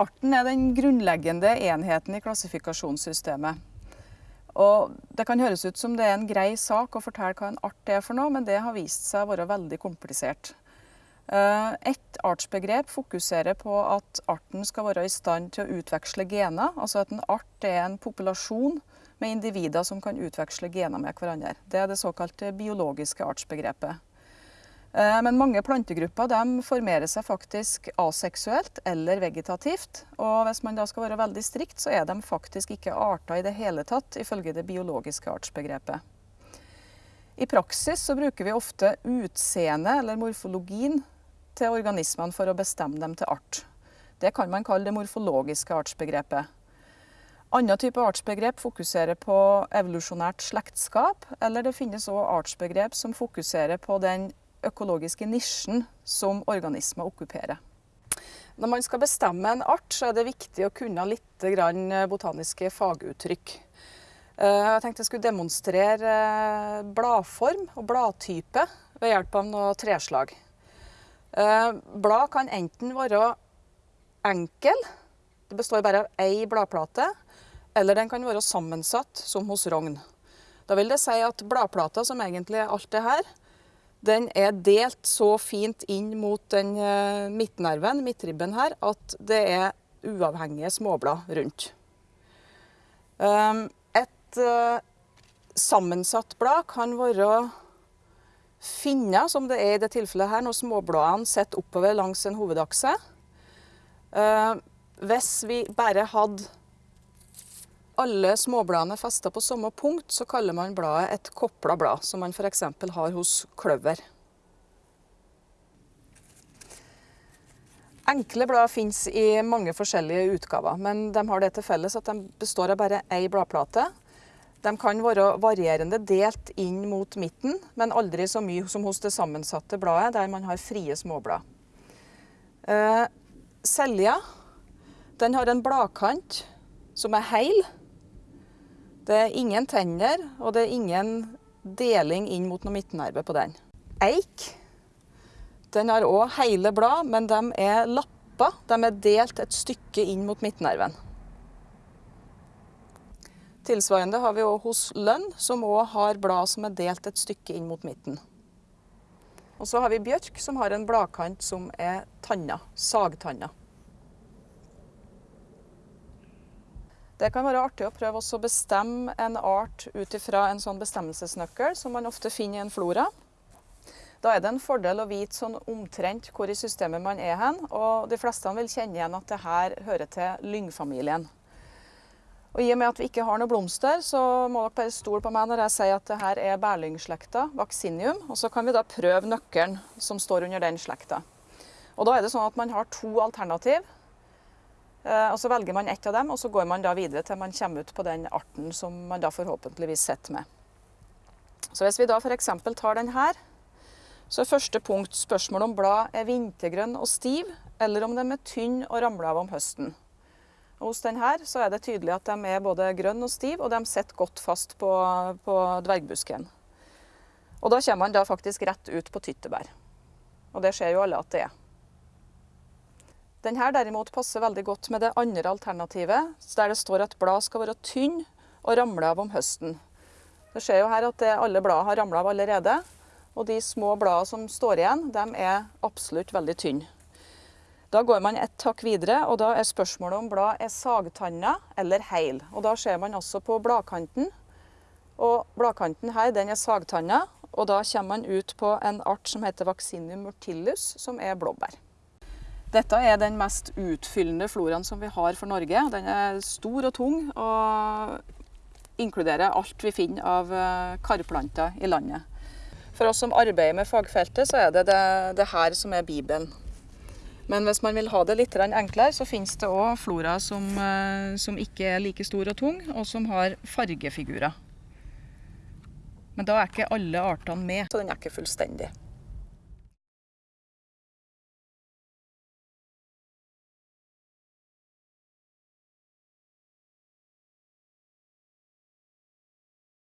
Arten er den grunnleggende enheten i klassifikasjonssystemet. Og det kan høres ut som det er en grei sak å fortelle hva en art er for noe, men det har vist seg å være veldig komplisert. Eh, et artsbegrep fokuserer på at arten skal være i stand til å utveksle gener. Altså at en art er en populasjon med individer som kan utveksle gener med hverandre. Det er det såkalte biologiske artsbegrepet. Eh, men mange plantegrupper formerer seg faktisk aseksuelt eller vegetativt. Og hvis man da skal være veldig strikt, så er de faktisk ikke arter i det hele tatt, ifølge det biologiske artsbegrepet. I praksis så bruker vi ofte utseendet eller morfologien til organismene for å bestemme dem til art. Det kan man kalle det morfologiske artsbegrepet. Andre type artsbegrep fokuserer på evolusjonært slektskap, eller det finnes òg artsbegrep som fokuserer på den økologiske nisjen som organismer okkuperer. Når man skal bestemme en art, så er det viktig å kunne litt botaniske faguttrykk. Eh, jeg tenkte jeg skulle demonstrere eh, bladform og bladtype ved hjelp av noe treslag. Eh, blad kan enten være enkel, det består bare av ei bladplate, eller den kan være sammensatt, som hos rogn. Da vil det si at bladplata, som egentlig er alt det her, den er delt så fint inn mot den uh, midtnerven, midtribben her, at det er uavhengige småblad rundt. Um, et uh, sammensatt blad kan være finner, som det er i det tilfellet her, når småbladene sitter oppover langs en hovedakse. Uh, hvis vi bare hadde alle småbladene festa på samme punkt, så kaller man bladet et kopla blad, som man f.eks. har hos kløver. Enkle blad finnes i mange forskjellige utgaver, men de har det til felles at de består av bare én bladplate. De kan være varierende delt inn mot midten, men aldri så mye som hos det sammensatte bladet, der man har frie småblad. Eh, selja har en bladkant som er heil, det er ingen tenner, og det er ingen deling inn mot noe midtnerve på den. Eik den har òg hele blad, men de er lappa. De er delt et stykke inn mot midtnerven. Tilsvarende har vi òg hos lønn, som òg har blad som er delt et stykke inn mot midten. Og så har vi bjørk, som har en bladkant som er tanna, sagtanna. Det kan være artig å prøve å bestemme en art ut ifra en sånn bestemmelsesnøkkel som man ofte finner i en flora. Da er det en fordel å vite sånn omtrent hvor i systemet man er hen, og de fleste vil kjenne igjen at det her hører til lyngfamilien. Og I og med at vi ikke har noen blomster, så må dere bare stole på meg når jeg sier at det her er bærlyngslekta, vaccinium. Og så kan vi da prøve nøkkelen som står under den slekta. Og da er det sånn at man har to alternativ. Eh, og Så velger man ett av dem, og så går man da videre til man kommer ut på den arten som man da forhåpentligvis sitter med. Så Hvis vi da f.eks. tar den her, så er første punkt spørsmålet om blad er vintergrønn og stiv, eller om de er tynn og ramler av om høsten. Og hos denne så er det tydelig at de er både grønn og stiv, og de sitter godt fast på, på dvergbusken. Og da kommer man da faktisk rett ut på tyttebær. Og det ser jo alle at det er. Denne derimot passer veldig godt med det andre alternativet, der det står at blad skal være tynn og ramle av om høsten. Det ser jo her at alle blad har ramla av allerede, og de små bladene som står igjen, de er absolutt veldig tynne. Da går man et takk videre, og da er spørsmålet om blad er sagtanna eller heil. Og da ser man også på bladkanten. Og bladkanten her den er sagtanna, og da kommer man ut på en art som heter Vaccinium murtillus, som er blåbær. Dette er den mest utfyllende floraen som vi har for Norge. Den er stor og tung og inkluderer alt vi finner av eh, karplanter i landet. For oss som arbeider med fagfeltet, så er det det, det her som er Bibelen. Men hvis man vil ha det litt enklere, så finnes det òg flora som, eh, som, ikke er like stor og tung, og som har fargefigurer. Men da er ikke alle artene med, så den er ikke fullstendig.